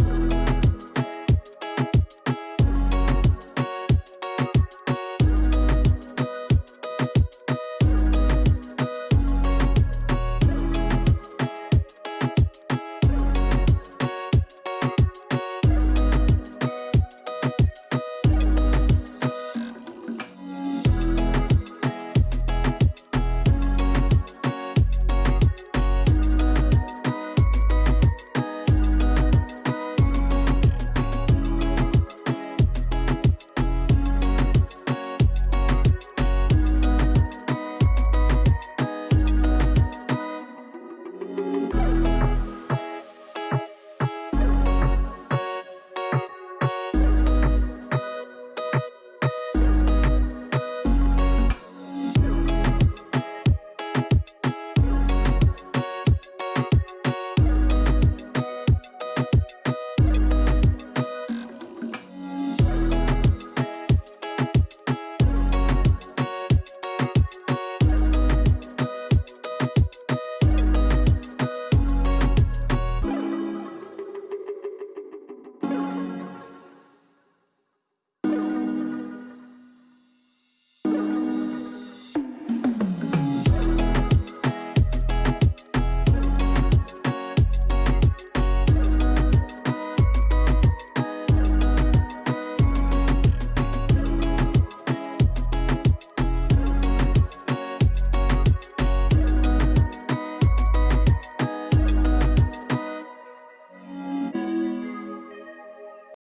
you.